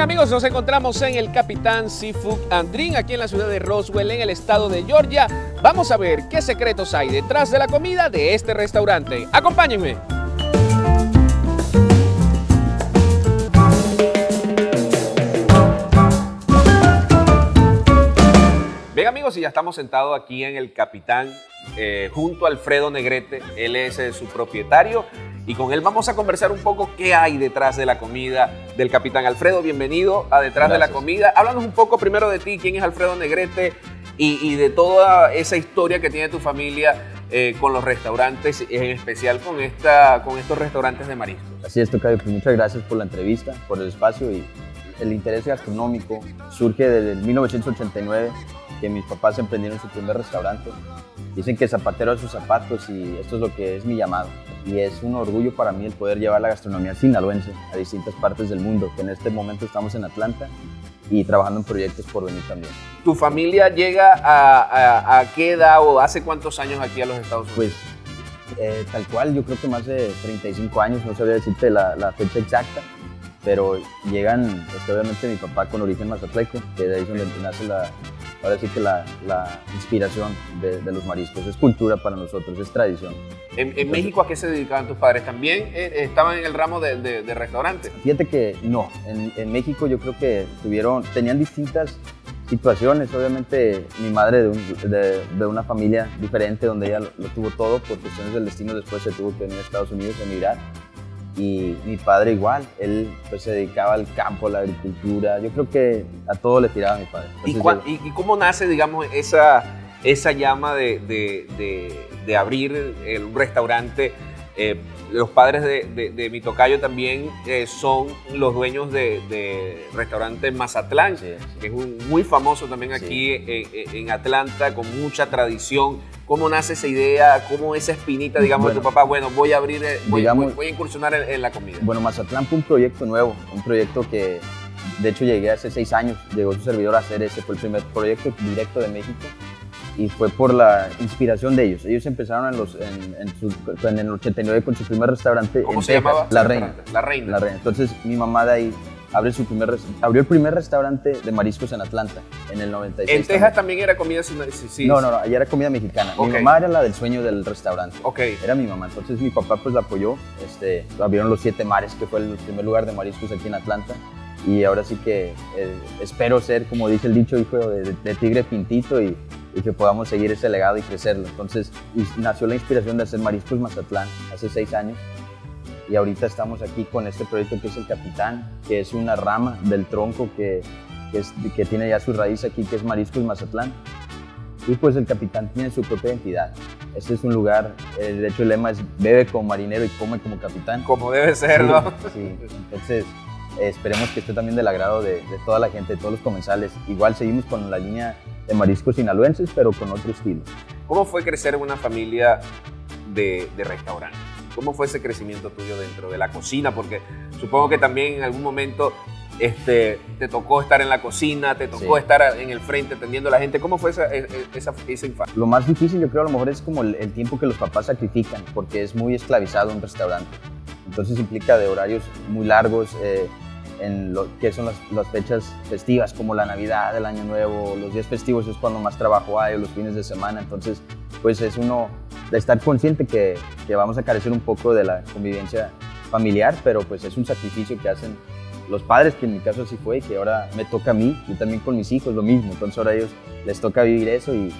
Bien amigos, nos encontramos en el Capitán Seafood Andrin, aquí en la ciudad de Roswell, en el estado de Georgia. Vamos a ver qué secretos hay detrás de la comida de este restaurante. Acompáñenme. Bien amigos, y ya estamos sentados aquí en el Capitán eh, junto a Alfredo Negrete, él es eh, su propietario y con él vamos a conversar un poco qué hay detrás de la comida del Capitán Alfredo. Bienvenido a Detrás de la Comida. Háblanos un poco primero de ti, quién es Alfredo Negrete y, de toda esa historia que tiene tu familia eh, con los restaurantes, en especial con, esta, con estos restaurantes de mariscos. Así es, Tocayo, pues muchas gracias por la entrevista, por el espacio y el interés gastronómico surge desde 1989 que mis papás emprendieron su primer restaurante. Dicen que zapatero a sus zapatos y esto es lo que es mi llamado. Y es un orgullo para mí el poder llevar la gastronomía sinaloense a distintas partes del mundo, que en este momento estamos en Atlanta y trabajando en proyectos por venir también. ¿Tu familia llega a, qué edad o hace cuántos años aquí a los Estados Unidos? Pues eh, tal cual, yo creo que más de 35 años, no sabría decirte la, la fecha exacta, pero llegan, este, obviamente mi papá con origen mazatleco, que de ahí es donde nace la, ahora sí que la, la inspiración de, de, los mariscos. Es cultura para nosotros, es tradición. ¿En, México a qué se dedicaban tus padres? ¿También eh, estaban en el ramo de, de, restaurante? Fíjate que no, en, en, México yo creo que tuvieron, tenían distintas situaciones. Obviamente mi madre de, de, una familia diferente donde ella lo, lo, tuvo todo, por cuestiones del destino después se tuvo que venir a Estados Unidos a emigrar y mi padre igual, él pues se dedicaba al campo, a la agricultura, yo creo que a todo le tiraba a mi padre. ¿Y, cómo nace, digamos, esa, esa llama de, de, de, abrir un restaurante? Eh, los padres de, mi tocayo también eh, son los dueños de, restaurante Mazatlán, que es un, muy famoso también aquí en Atlanta, con mucha tradición ¿Cómo nace esa idea? ¿Cómo esa espinita, digamos, de tu papá? Bueno, voy a abrir, eh, voy, voy, a incursionar en, la comida. Bueno, Mazatlán fue un proyecto nuevo, un proyecto que, de hecho, llegué hace seis años, llegó su servidor a hacer ese, fue el primer proyecto directo de México y fue por la inspiración de ellos. Ellos empezaron en, los, en, el 89 con su primer restaurante ¿Cómo en se llamaba? La Reina. La Reina. La Reina. Entonces, mi mamá de ahí abrió, su primer, abrió el primer restaurante de mariscos en Atlanta, en el 96. ¿En Texas también, era comida sí, sí, No, no, no, allá era comida mexicana. Mi mamá era la del sueño del restaurante. Ok. Era mi mamá. Entonces mi papá pues la apoyó. Este, abrieron los Siete Mares, que fue el primer lugar de mariscos aquí en Atlanta. Y ahora sí que eh, espero ser, como dice el dicho, hijo de, tigre pintito y, y, que podamos seguir ese legado y crecerlo. Entonces nació la inspiración de hacer Mariscos Mazatlán hace seis años y ahorita estamos aquí con este proyecto que es el Capitán, que es una rama del tronco que, que, tiene ya su raíz aquí, que es Mariscos Mazatlán. Y pues el Capitán tiene su propia identidad. Este es un lugar, eh, de hecho el lema es bebe como marinero y come como capitán. Como debe ser, ¿no? Sí, entonces eh, esperemos que esté también del agrado de, toda la gente, de todos los comensales. Igual seguimos con la línea de mariscos sinaloenses, pero con otro estilo. ¿Cómo fue crecer en una familia de, de restaurantes? ¿Cómo fue ese crecimiento tuyo dentro de la cocina? Porque supongo que también en algún momento este, te tocó estar en la cocina, te tocó estar en el frente atendiendo a la gente. ¿Cómo fue esa, e, e, esa, esa, infancia? Lo más difícil yo creo a lo mejor es como el, tiempo que los papás sacrifican, porque es muy esclavizado un restaurante. Entonces implica de horarios muy largos, eh, en lo que son las, fechas festivas como la Navidad, el Año Nuevo, los días festivos es cuando más trabajo hay, o los fines de semana. Entonces, pues es uno de estar consciente que, que, vamos a carecer un poco de la convivencia familiar, pero pues es un sacrificio que hacen los padres, que en mi caso así fue, que ahora me toca a mí, y también con mis hijos lo mismo, entonces ahora a ellos les toca vivir eso, y,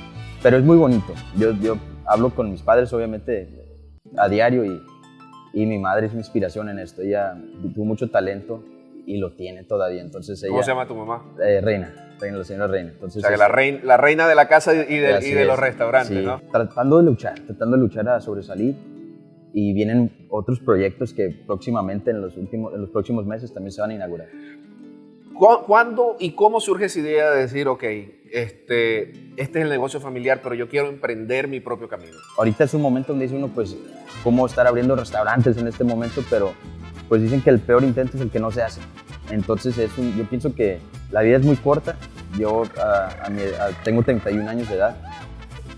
pero es muy bonito. Yo, yo hablo con mis padres obviamente a diario y, y mi madre es mi inspiración en esto, ella tuvo mucho talento y lo tiene todavía, entonces ella... ¿Cómo se llama tu mamá? Eh, Reina reina, la señora reina. Entonces, o sea, que la, reina, la reina de la casa y de, y de los restaurantes, ¿no? Tratando de luchar, tratando de luchar a sobresalir. Y vienen otros proyectos que próximamente, en los, últimos, en los próximos meses, también se van a inaugurar. ¿Cuándo y cómo surge esa idea de decir, ok, este, este es el negocio familiar, pero yo quiero emprender mi propio camino? Ahorita es un momento donde dice uno, pues, cómo estar abriendo restaurantes en este momento, pero pues dicen que el peor intento es el que no se hace. Entonces es yo pienso que la vida es muy corta. Yo tengo 31 años de edad.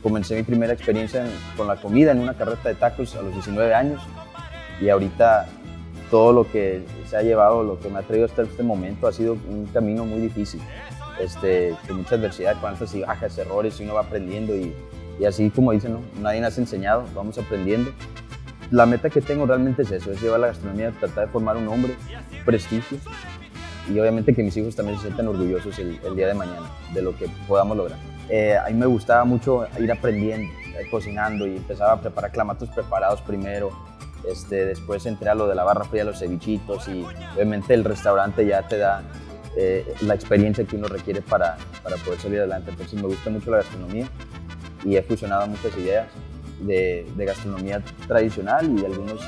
Comencé mi primera experiencia con la comida en una carreta de tacos a los 19 años y ahorita todo lo que se ha llevado, lo que me ha traído hasta este momento, ha sido un camino muy difícil, este, con mucha adversidad, con altas y bajas, errores, y uno va aprendiendo y, y así como dicen, ¿no? nadie nos ha enseñado, vamos aprendiendo. La meta que tengo realmente es eso, es llevar la gastronomía, tratar de formar un hombre, prestigio, y obviamente que mis hijos también se sientan orgullosos el, día de mañana de lo que podamos lograr. Eh, a mí me gustaba mucho ir aprendiendo, eh, cocinando y empezaba a preparar clamatos preparados primero, este, después entré a lo de la barra fría, los cevichitos y obviamente el restaurante ya te da eh, la experiencia que uno requiere para, para poder salir adelante. Entonces me gusta mucho la gastronomía y he fusionado muchas ideas de, de gastronomía tradicional y algunos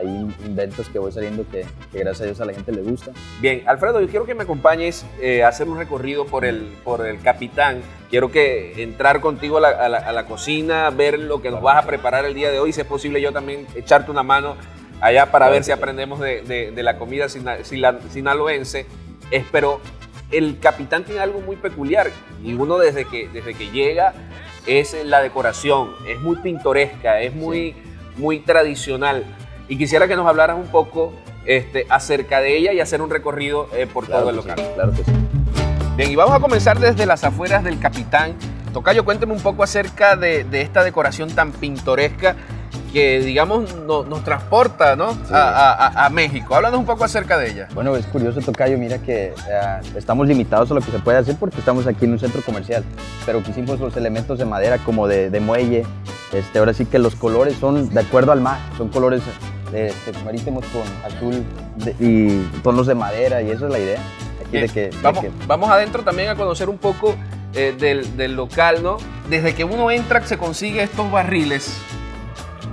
hay inventos que voy saliendo que, gracias a Dios a la gente le gusta. Bien, Alfredo, yo quiero que me acompañes eh, a hacer un recorrido por el, por el Capitán. Quiero que entrar contigo a la, cocina, ver lo que nos vas a preparar el día de hoy, si es posible yo también echarte una mano allá para ver si aprendemos de, la comida sinaloense. Pero el Capitán tiene algo muy peculiar y uno desde que, desde que llega es la decoración, es muy pintoresca, es muy, muy tradicional y quisiera que nos hablaras un poco este, acerca de ella y hacer un recorrido eh, por todo el local. claro que sí. Bien, y vamos a comenzar desde las afueras del Capitán. Tocayo, cuénteme un poco acerca de, esta decoración tan pintoresca que, digamos, nos transporta ¿no? A, México. Háblanos un poco acerca de ella. Bueno, es curioso, Tocayo, mira que eh, estamos limitados a lo que se puede hacer porque estamos aquí en un centro comercial, pero quisimos los elementos de madera como de, muelle. Este, ahora sí que los colores son de acuerdo al mar, son colores este, marítimos con azul y tonos de madera y eso es la idea. Aquí de que, vamos, vamos adentro también a conocer un poco eh, del, del, local, ¿no? Desde que uno entra se consigue estos barriles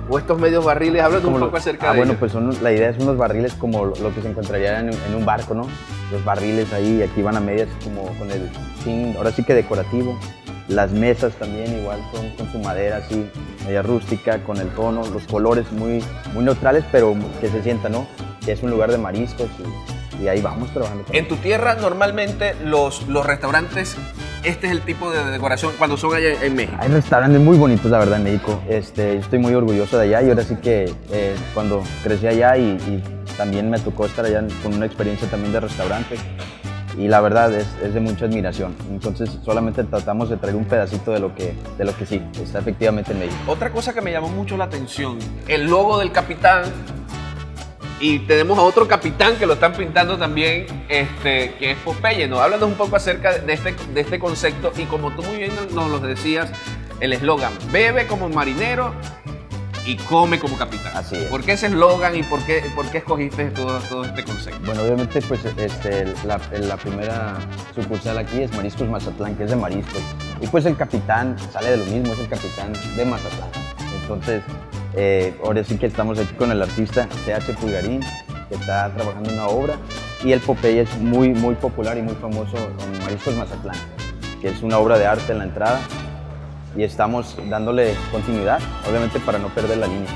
o estos medios barriles, háblame un poco acerca ah, de bueno, pues son, la idea es unos barriles como lo, que se encontraría en, en, un barco, ¿no? Los barriles ahí, aquí van a medias como con el fin, ahora sí que decorativo. Las mesas también igual son con su madera así, media rústica, con el tono, los colores muy, muy neutrales, pero que se sienta, ¿no? Es un lugar de mariscos y, ahí vamos trabajando. En tu tierra normalmente los, los restaurantes, este es el tipo de decoración cuando son allá en México. Hay restaurantes muy bonitos, la verdad, en México. Este, estoy muy orgulloso de allá y ahora sí que eh, cuando crecí allá y, y también me tocó estar allá con una experiencia también de restaurante, y la verdad es, es, de mucha admiración. Entonces solamente tratamos de traer un pedacito de lo que, de lo que sí, está efectivamente en México. Otra cosa que me llamó mucho la atención, el logo del capitán y tenemos a otro capitán que lo están pintando también, este, que es Popeye. ¿no? Háblanos un poco acerca de este, de este concepto y como tú muy bien nos lo decías, el eslogan, bebe como marinero y come como capitán. Así es. ¿Por qué ese eslogan y por qué, por qué escogiste todo, todo este concepto? Bueno, obviamente, pues este, la, la, primera sucursal aquí es Mariscos Mazatlán, que es de mariscos. Y pues el capitán sale de lo mismo, es el capitán de Mazatlán. Entonces, eh, ahora sí que estamos aquí con el artista CH Pulgarín, que está trabajando en una obra. Y el Popeye es muy, muy popular y muy famoso en Mariscos Mazatlán, que es una obra de arte en la entrada y estamos dándole continuidad, obviamente para no perder la línea.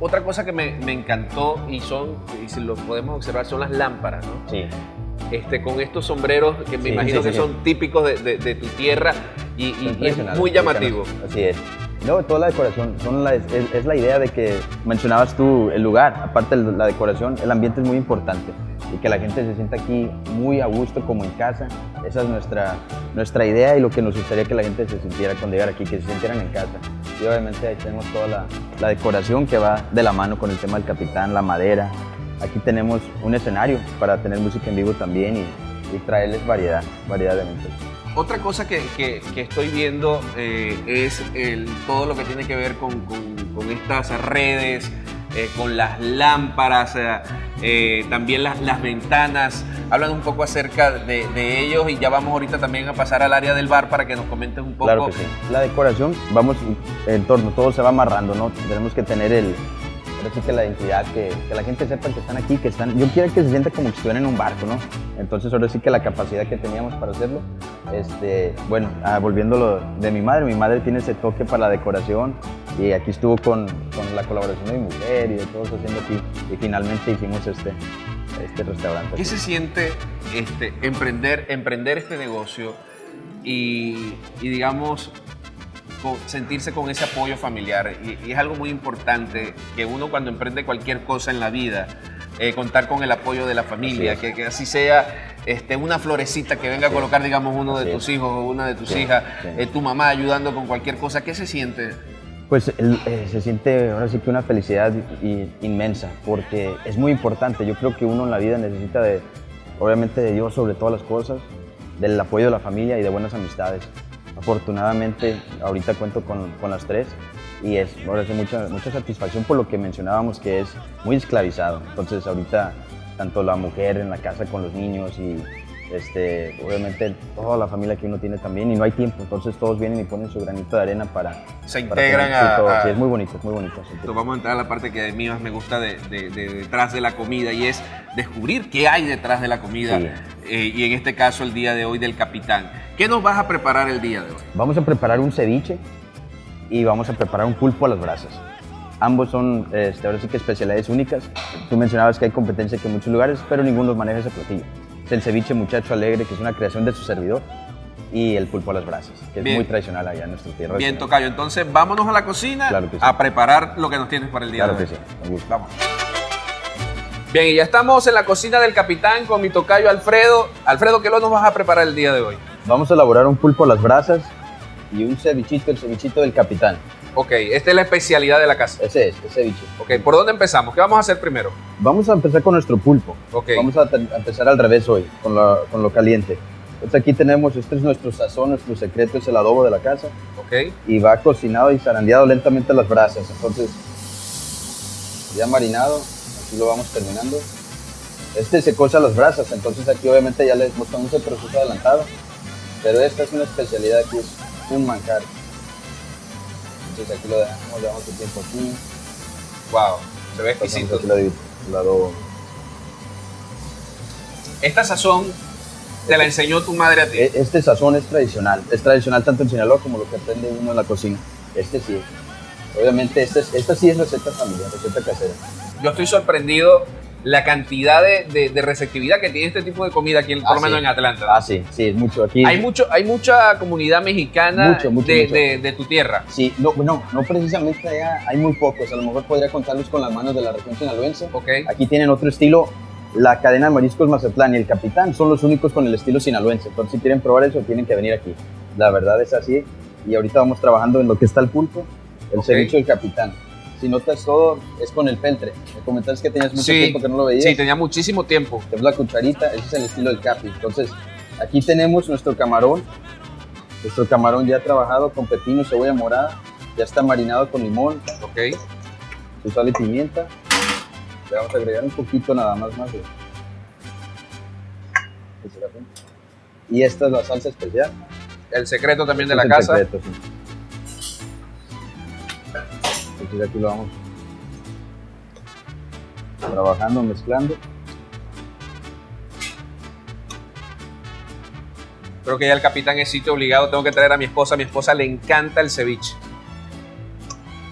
Otra cosa que me, me encantó y son, y si lo podemos observar, son las lámparas, ¿no? Sí. Este, con estos sombreros que me imagino que son típicos de, de, tu tierra y, y, es muy llamativo. Así es. No, toda la decoración es, la idea de que mencionabas tú el lugar, aparte de la decoración, el ambiente es muy importante y que la gente se sienta aquí muy a gusto como en casa. Esa es nuestra, nuestra idea y lo que nos gustaría que la gente se sintiera cuando llegara aquí, que se sintieran en casa. Y obviamente ahí tenemos toda la, la decoración que va de la mano con el tema del capitán, la madera. Aquí tenemos un escenario para tener música en vivo también y, y traerles variedad, variedad de eventos. Otra cosa que, que, que estoy viendo eh, es el, todo lo que tiene que ver con, con, con estas redes, eh, con las lámparas, eh, también las, las, ventanas. Hablan un poco acerca de, de, ellos y ya vamos ahorita también a pasar al área del bar para que nos comentes un poco. Claro que sí. La decoración, vamos en torno, todo se va amarrando, ¿no? Tenemos que tener el, así que la identidad, que, que, la gente sepa que están aquí, que están, yo quiero que se sienta como si estuvieran en un barco, ¿no? Entonces ahora sí que la capacidad que teníamos para hacerlo, este, bueno, ah, volviéndolo de mi madre, mi madre tiene ese toque para la decoración y aquí estuvo con, con la colaboración de mi mujer y de todos haciendo aquí y finalmente hicimos este, este restaurante. ¿Qué se siente este, emprender, emprender este negocio y, y digamos sentirse con ese apoyo familiar. Y, es algo muy importante que uno cuando emprende cualquier cosa en la vida eh, contar con el apoyo de la familia, que, que, así sea este, una florecita que venga a colocar, digamos, uno de tus hijos o una de tus hijas, eh, tu mamá ayudando con cualquier cosa, ¿qué se siente? Pues eh, se siente ahora sí que una felicidad inmensa, porque es muy importante. Yo creo que uno en la vida necesita de, obviamente, de Dios sobre todas las cosas, del apoyo de la familia y de buenas amistades. Afortunadamente, ahorita cuento con, con las tres y es ahora sí mucha, mucha satisfacción por lo que mencionábamos que es muy esclavizado. Entonces, ahorita, tanto la mujer en la casa con los niños y este, obviamente toda la familia que uno tiene también y no hay tiempo, entonces todos vienen y ponen su granito de arena para... Se integran a, Sí, es muy bonito, es muy bonito. vamos a entrar a la parte que a mí más me gusta de, detrás de la comida y es descubrir qué hay detrás de la comida eh, y en este caso el día de hoy del capitán. ¿Qué nos vas a preparar el día de hoy? Vamos a preparar un ceviche y vamos a preparar un pulpo a las brasas. Ambos son, este, ahora sí que especialidades únicas. Tú mencionabas que hay competencia que en muchos lugares, pero ninguno maneja ese platillo el ceviche muchacho alegre, que es una creación de su servidor, y el pulpo a las brasas, que es muy tradicional allá en nuestra tierra. Bien, Tocayo, entonces vámonos a la cocina a preparar lo que nos tienes para el día claro de hoy. que sí, Vamos. Bien, y ya estamos en la cocina del capitán con mi tocayo Alfredo. Alfredo, ¿qué lo nos vas a preparar el día de hoy? Vamos a elaborar un pulpo a las brasas y un cevichito, el cevichito del capitán. Ok, esta es la especialidad de la casa. Ese es, ese ceviche. Ok, ¿por dónde empezamos? ¿Qué vamos a hacer primero? Vamos a empezar con nuestro pulpo. Ok. Vamos a, empezar al revés hoy, con, con lo caliente. Entonces aquí tenemos, este es nuestro sazón, nuestro secreto es el adobo de la casa. Ok. Y va cocinado y zarandeado lentamente las brasas. Entonces, ya marinado, aquí lo vamos terminando. Este se cosa las brasas, entonces aquí obviamente ya les mostramos el proceso adelantado. Pero esta es una especialidad aquí, es un manjar. Entonces aquí lo dejamos, le damos tiempo aquí. Wow, se ve exquisito. Esta sazón te la enseñó tu madre a ti. E, este sazón es tradicional, es tradicional tanto en Sinaloa como lo que aprende uno en la cocina. Este sí. Obviamente, este esta sí es receta familiar, receta casera. Yo estoy sorprendido la cantidad de, receptividad que tiene este tipo de comida aquí, por lo ah, menos en Atlanta. Ah, sí, sí, es mucho. Aquí hay, mucho, hay mucha comunidad mexicana de, tu tierra. Sí, no, no, no precisamente allá, hay muy pocos. A lo mejor podría contarlos con las manos de la región sinaloense. Okay. Aquí tienen otro estilo. La cadena de mariscos Mazatlán y el Capitán son los únicos con el estilo sinaloense. Entonces, si quieren probar eso, tienen que venir aquí. La verdad es así. Y ahorita vamos trabajando en lo que está el pulpo, el ceviche del Capitán si notas todo, es con el peltre. Me comentaste que tenías mucho tiempo que no lo veías. Sí, tenía muchísimo tiempo. Es la cucharita, ese es el estilo del capi. Entonces, aquí tenemos nuestro camarón. Nuestro camarón ya trabajado con pepino, cebolla morada. Ya está marinado con limón. Ok. Su sal y pimienta. Le vamos a agregar un poquito nada más más. Y esta es la salsa especial. El secreto también de la casa. Secreto, sí aquí lo vamos trabajando, mezclando. Creo que ya el capitán es sitio obligado, tengo que traer a mi esposa, a mi esposa le encanta el ceviche.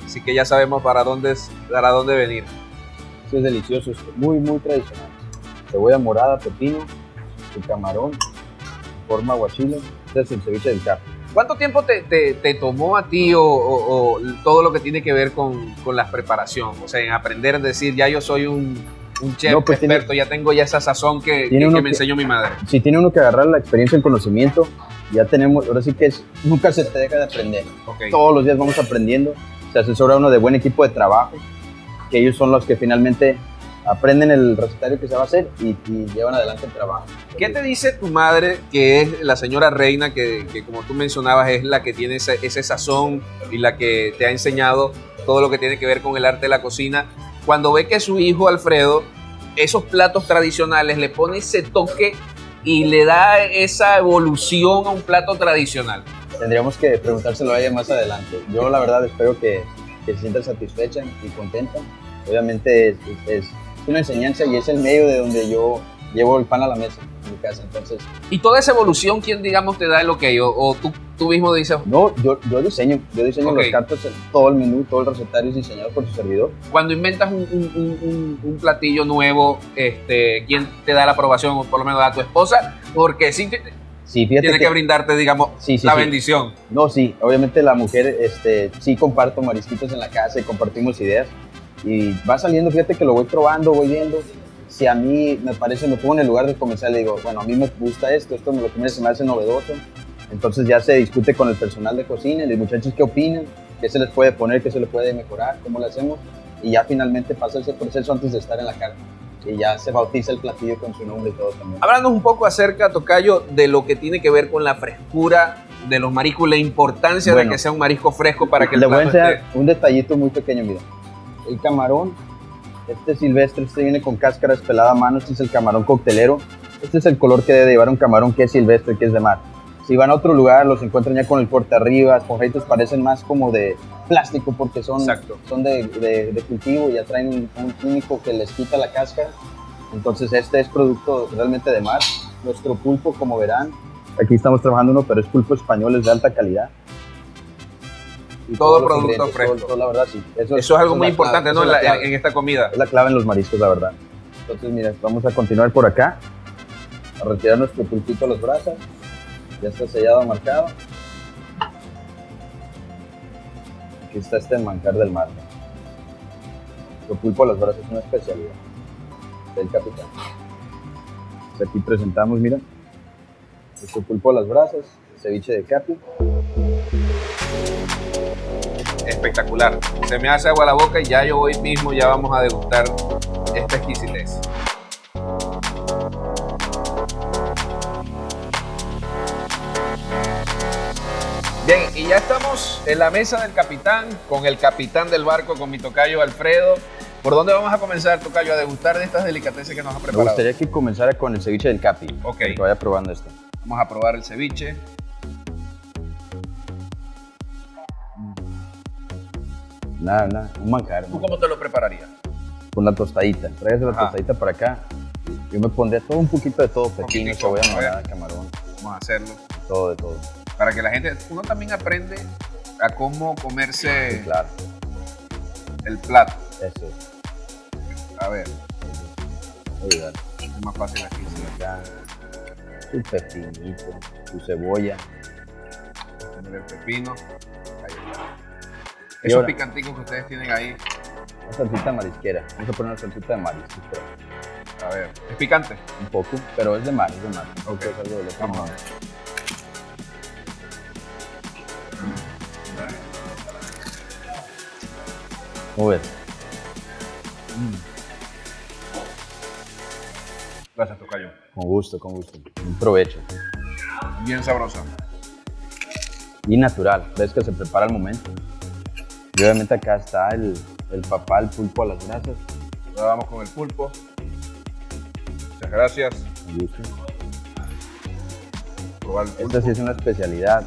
Así que ya sabemos para dónde, para dónde venir. Esto es delicioso, es muy, muy tradicional. Cebolla morada, pepino, y camarón, forma guachile. Este es el ceviche del cap. ¿Cuánto tiempo te, tomó a ti o, todo lo que tiene que ver con, la preparación? O sea, en aprender a decir, ya yo soy un, chef pues experto, ya tengo ya esa sazón que, me enseñó mi madre. Si tiene uno que agarrar la experiencia, el conocimiento, ya tenemos, ahora sí que es, nunca se te deja de aprender. Todos los días vamos aprendiendo, se asesora uno de buen equipo de trabajo, que ellos son los que finalmente aprenden el recetario que se va a hacer y, llevan adelante el trabajo. ¿Qué te dice tu madre, que es la señora Reina, que, como tú mencionabas es la que tiene ese, ese, sazón y la que te ha enseñado todo lo que tiene que ver con el arte de la cocina, cuando ve que su hijo Alfredo, esos platos tradicionales, le pone ese toque y le da esa evolución a un plato tradicional? Tendríamos que preguntárselo a ella más adelante. Yo la verdad espero que, se sienta satisfecha y contenta. Obviamente es una enseñanza y es el medio de donde yo llevo el pan a la mesa en mi casa. Entonces, ¿Y toda esa evolución quién, digamos, te da el ok? ¿O, o tú, tú, mismo dices? No, yo, yo diseño. Yo diseño los cartos, todo el menú, todo el recetario es diseñado por su servidor. Cuando inventas un, un, un, platillo nuevo, este, ¿quién te da la aprobación? O por lo menos a tu esposa. Porque sí, sí tiene que, brindarte, digamos, la bendición. No, sí, obviamente la mujer, este, sí comparto marisquitos en la casa y compartimos ideas y va saliendo, fíjate que lo voy probando, voy viendo si a mí me parece, me pongo en el lugar de comenzar y digo, bueno, a mí me gusta esto, esto me lo que se me hace novedoso. Entonces ya se discute con el personal de cocina, los muchachos qué opinan, qué se les puede poner, qué se les puede mejorar, cómo lo hacemos. Y ya finalmente pasa ese proceso antes de estar en la carta. Y ya se bautiza el platillo con su nombre y todo también. Hablando un poco acerca, Tocayo, de lo que tiene que ver con la frescura de los mariscos, la importancia de que sea un marisco fresco para que el Le voy a enseñar un detallito muy pequeño, mira. El camarón, este silvestre, este viene con cáscara pelada a mano, este es el camarón coctelero. Este es el color que debe llevar un camarón que es silvestre, que es de mar. Si van a otro lugar, los encuentran ya con el corte arriba, esponjitos parecen más como de plástico porque son, son de, de, cultivo y ya traen un, un, químico que les quita la cáscara. Entonces este es producto realmente de mar. Nuestro pulpo, como verán, aquí estamos trabajando uno, pero es pulpo español, es de alta calidad. Y todo producto fresco. la verdad, sí. Eso, es algo muy importante ¿no? en, esta comida. Es la clave en los mariscos, la verdad. Entonces, mira, vamos a continuar por acá, a retirar nuestro pulpito a los brazos. Ya está sellado, marcado. Aquí está este manjar del mar. El pulpo a las brasas es una especialidad del capitán. Pues aquí presentamos, mira, nuestro pulpo a las brasas, ceviche de capi. Espectacular. Se me hace agua la boca y ya yo hoy mismo ya vamos a degustar esta exquisitez. Bien, y ya estamos en la mesa del capitán, con el capitán del barco, con mi tocayo Alfredo. ¿Por dónde vamos a comenzar, tocayo, a degustar de estas delicatessen que nos ha preparado? Me gustaría que comenzara con el ceviche del capi. Ok. Que vaya probando esto. Vamos a probar el ceviche. Nada, nada, un manjar. ¿Tú cómo te lo prepararías? Con la tostadita. Tráigase la tostadita para acá. Yo me pondría todo un poquito de todo, pepino, cebolla morada, camarón. Vamos a hacerlo. Todo de todo para que la gente, uno también aprende a cómo comerse claro. el plato. Eso. A ver. Oiga. Es más fácil aquí. Acá, su pepinito, su cebolla. El pepino. Esos picanticos que ustedes tienen ahí. Una salsita marisquera. Vamos a poner una salsita de marisco. A ver, ¿es picante? Un poco, pero es de mar, es de mar. Ok, es algo de Vamos a ver. Muy bien. Mm. Gracias, Tocayo. Con gusto, con gusto. Un provecho. Bien sabrosa. Y natural. Ves que se prepara al momento. Y obviamente acá está el, el papá, el pulpo a las grasas. Ahora vamos con el pulpo. Muchas gracias. Con gusto. Probar el pulpo. Esta sí es una especialidad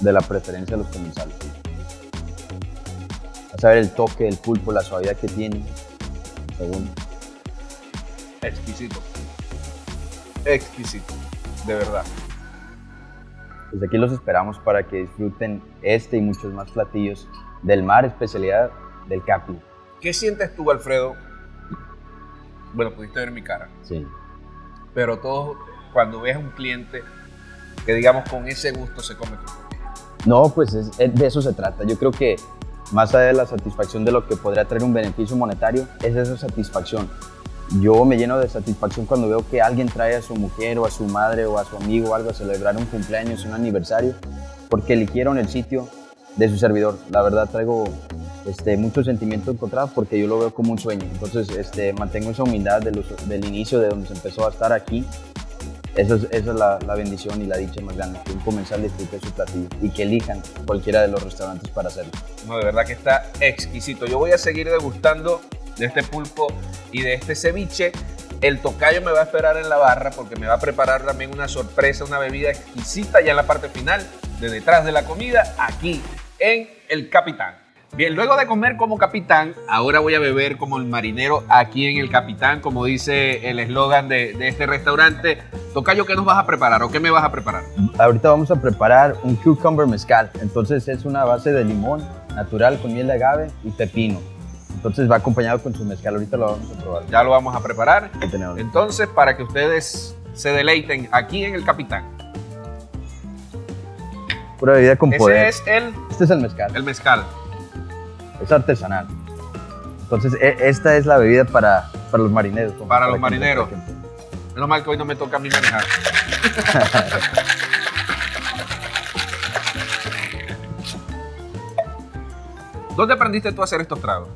de la preferencia de los comensales. Vas a ver el toque del pulpo, la suavidad que tiene. Segundo. Exquisito. Exquisito. De verdad. Desde aquí los esperamos para que disfruten este y muchos más platillos del mar, especialidad del Capi. ¿Qué sientes tú, Alfredo? Bueno, pudiste ver mi cara. Sí. Pero todo, cuando ves a un cliente que digamos con ese gusto se come tu no, pues de eso se trata. Yo creo que más allá de la satisfacción de lo que podría traer un beneficio monetario, es esa satisfacción. Yo me lleno de satisfacción cuando veo que alguien trae a su mujer o a su madre o a su amigo o algo a celebrar un cumpleaños, un aniversario, porque eligieron el sitio de su servidor. La verdad traigo este, mucho sentimiento encontrado porque yo lo veo como un sueño. Entonces este, mantengo esa humildad del inicio de donde se empezó a estar aquí esa es, esa es la, la, bendición y la dicha más grande, que un comensal disfrute su platillo y que elijan cualquiera de los restaurantes para hacerlo. No, de verdad que está exquisito. Yo voy a seguir degustando de este pulpo y de este ceviche. El tocayo me va a esperar en la barra porque me va a preparar también una sorpresa, una bebida exquisita ya en la parte final, de detrás de la comida, aquí en El Capitán. Bien, luego de comer como capitán, ahora voy a beber como el marinero aquí en el capitán, como dice el eslogan de, este restaurante. Tocayo, ¿qué nos vas a preparar o qué me vas a preparar? Ahorita vamos a preparar un cucumber mezcal. Entonces es una base de limón natural con miel de agave y pepino. Entonces va acompañado con su mezcal. Ahorita lo vamos a probar. Ya lo vamos a preparar. Entonces, para que ustedes se deleiten aquí en el capitán. Pura bebida con poder. es el... Este es el mezcal. El mezcal es artesanal. Entonces, e, esta es la bebida para para los marineros. Para los marineros. Menos mal que hoy no me toca a mí manejar. ¿Dónde aprendiste tú a hacer estos tragos?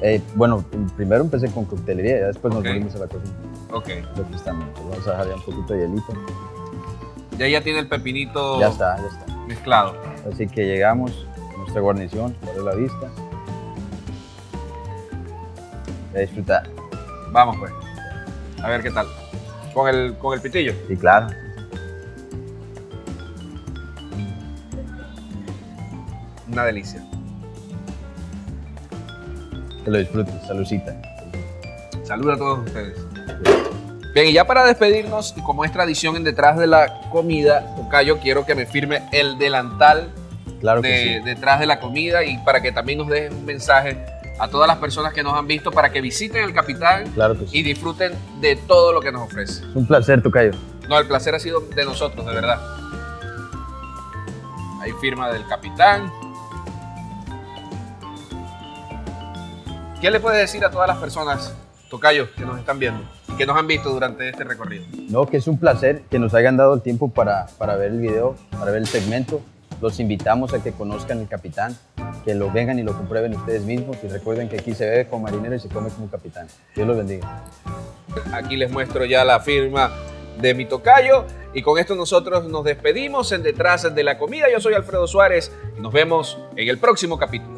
Eh, bueno, primero empecé con coctelería y después Ok. nos volvimos a la cocina. Ok. Precisamente. Vamos a dejar ya un poquito de hielito. Ya ya tiene el pepinito Ya está, ya está. mezclado. Así que llegamos a nuestra guarnición, por la vista. A disfrutar. Vamos pues. A ver qué tal. Con el, con el pitillo. Y claro, Una delicia. que lo disfrutes, saludcita. Saludos a todos ustedes. Bien, y ya para despedirnos, y como es tradición en detrás de la comida, Tocayo, quiero que me firme el delantal Claro que de, detrás de la comida y para que también nos dejen un mensaje a todas las personas que nos han visto para que visiten el Capitán sí. Claro sí. y disfruten de todo lo que nos ofrece. Es un placer, Tocayo. No, el placer ha sido de nosotros, de verdad. Ahí firma del capitán. ¿Qué le puede decir a todas las personas, Tocayo, que nos están viendo, que nos han visto durante este recorrido? No, que es un placer que nos hayan dado el tiempo para, para ver el video, para ver el segmento. Los invitamos a que conozcan el capitán, que lo vengan y lo comprueben ustedes mismos y recuerden que aquí se bebe como marinero y se come como capitán. Dios los bendiga. Aquí les muestro ya la firma de mi tocayo. Y con esto nosotros nos despedimos en Detrás de la Comida. Yo soy Alfredo Suárez y nos vemos en el próximo capítulo.